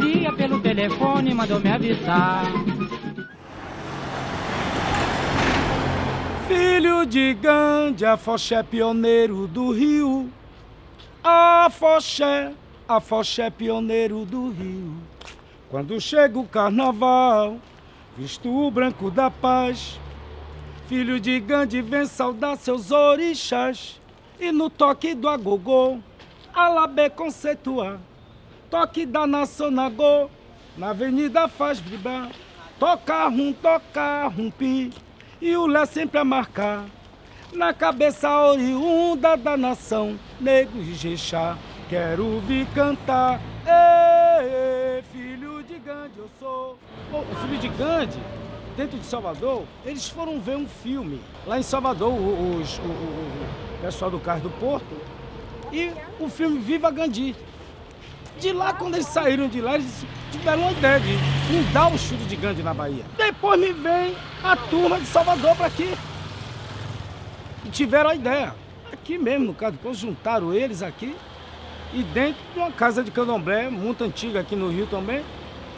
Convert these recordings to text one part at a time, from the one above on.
Elia pelo telefone mandou me avisar. Filho de Gandhi, Afoxé pioneiro do Rio. Afoxé, Afoxé pioneiro do Rio. Quando chega o carnaval, visto o branco da paz. Filho de Gandhi vem saudar seus orixás. E no toque do agogô, alabê conceituar. Toque da nação nagô, na avenida faz vibrar. Toca rum, toca rumpi e o Lé sempre a marcar. Na cabeça oriunda da nação, nego e jexá, quero vir cantar. Ei, filho de Gandhi eu sou. Bom, o filho de Gandhi, dentro de Salvador, eles foram ver um filme. Lá em Salvador, os, o, o, pessoal do Carro do Porto, e o filme Viva Gandhi. De lá, quando eles saíram de lá, eles tiveram uma ideia de fundar o Estúdio de Gandhi na Bahia. Depois me vem a turma de Salvador para aqui. E tiveram a ideia. Aqui mesmo, no caso, depois juntaram eles aqui. E dentro de uma casa de candomblé, muito antiga aqui no Rio também,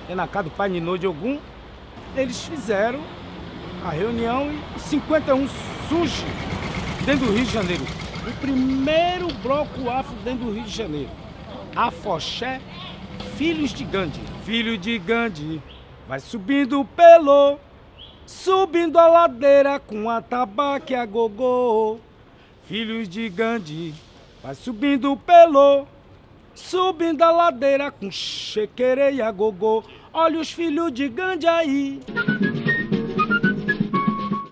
é na casa do Pai Ninô de Ogum, eles fizeram a reunião e 51 surge dentro do Rio de Janeiro. O primeiro bloco afro dentro do Rio de Janeiro. Afoxé, filhos de Gandhi. Filho de Gandhi, vai subindo pelo, subindo a ladeira com a tabaque a gogô. Filhos de Gandhi, vai subindo pelo, subindo a ladeira com chequereia gogô. Olha os filhos de Gandhi aí.